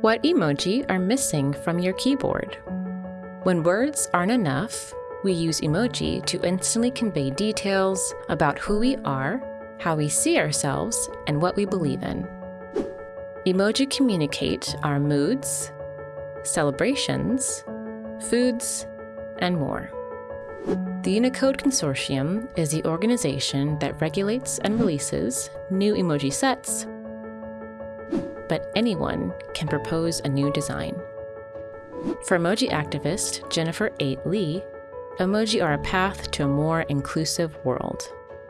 What emoji are missing from your keyboard? When words aren't enough, we use emoji to instantly convey details about who we are, how we see ourselves, and what we believe in. Emoji communicate our moods, celebrations, foods, and more. The Unicode Consortium is the organization that regulates and releases new emoji sets, but anyone can propose a new design. For emoji activist Jennifer 8 Lee, emoji are a path to a more inclusive world.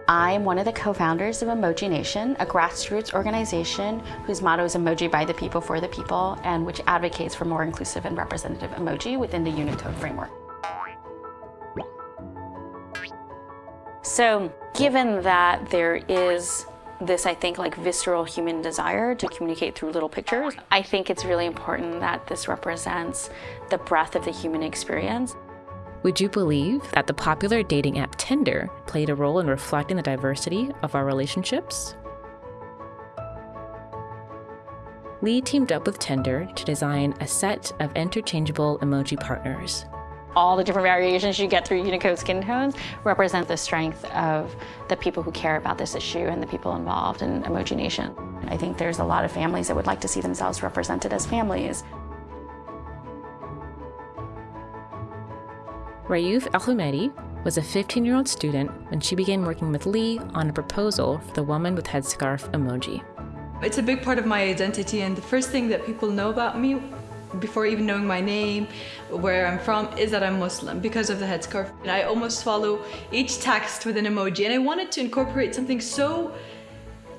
I'm one of the co-founders of Emoji Nation, a grassroots organization whose motto is emoji by the people for the people and which advocates for more inclusive and representative emoji within the Unicode framework. So given that there is this, I think, like visceral human desire to communicate through little pictures, I think it's really important that this represents the breadth of the human experience. Would you believe that the popular dating app Tinder played a role in reflecting the diversity of our relationships? Lee teamed up with Tinder to design a set of interchangeable emoji partners. All the different variations you get through Unicode skin tones represent the strength of the people who care about this issue and the people involved in Emoji Nation. I think there's a lot of families that would like to see themselves represented as families. Rayouf Alhumedi was a 15 year old student when she began working with Lee on a proposal for the woman with headscarf emoji. It's a big part of my identity, and the first thing that people know about me before even knowing my name, where I'm from, is that I'm Muslim because of the headscarf. And I almost follow each text with an emoji, and I wanted to incorporate something so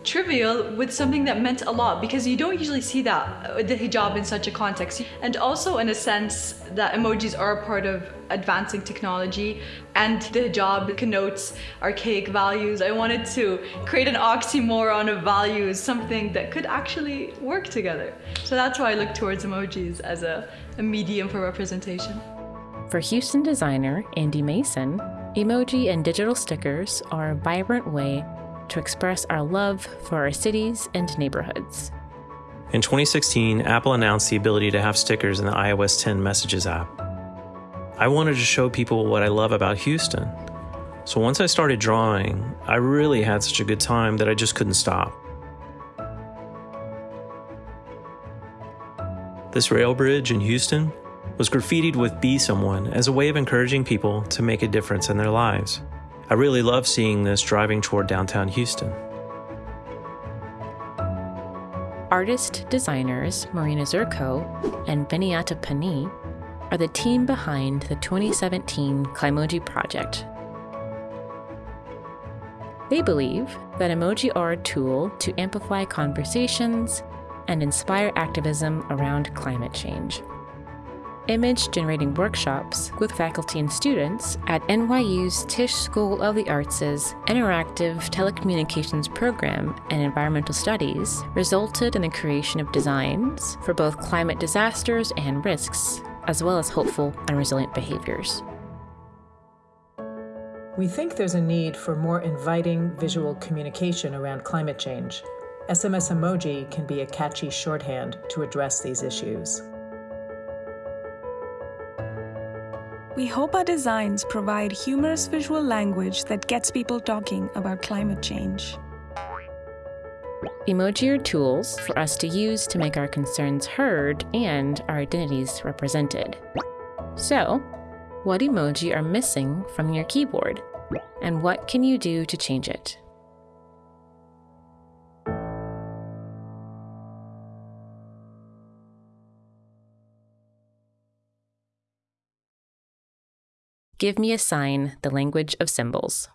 trivial with something that meant a lot because you don't usually see that uh, the hijab in such a context. And also in a sense that emojis are a part of advancing technology and the hijab connotes archaic values. I wanted to create an oxymoron of values something that could actually work together. So that's why I look towards emojis as a, a medium for representation. For Houston designer Andy Mason emoji and digital stickers are a vibrant way to express our love for our cities and neighborhoods. In 2016, Apple announced the ability to have stickers in the iOS 10 Messages app. I wanted to show people what I love about Houston. So once I started drawing, I really had such a good time that I just couldn't stop. This rail bridge in Houston was graffitied with Be Someone as a way of encouraging people to make a difference in their lives. I really love seeing this driving toward downtown Houston. Artist designers Marina Zurkow and Viniyata Pany are the team behind the 2017 Climoji project. They believe that emoji are a tool to amplify conversations and inspire activism around climate change image generating workshops with faculty and students at NYU's Tisch School of the Arts' Interactive Telecommunications Program and Environmental Studies resulted in the creation of designs for both climate disasters and risks, as well as hopeful and resilient behaviors. We think there's a need for more inviting visual communication around climate change. SMS emoji can be a catchy shorthand to address these issues. We hope our designs provide humorous visual language that gets people talking about climate change. Emoji are tools for us to use to make our concerns heard and our identities represented. So, what emoji are missing from your keyboard? And what can you do to change it? Give me a sign, the language of symbols.